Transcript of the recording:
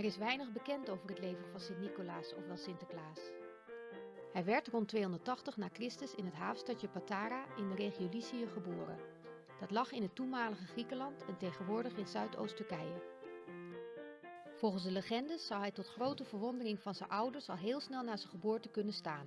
Er is weinig bekend over het leven van Sint-Nicolaas, ofwel Sinterklaas. Hij werd rond 280 na Christus in het havenstadje Patara in de regio Lycië geboren. Dat lag in het toenmalige Griekenland en tegenwoordig in Zuidoost-Turkije. Volgens de legende zou hij tot grote verwondering van zijn ouders al heel snel na zijn geboorte kunnen staan.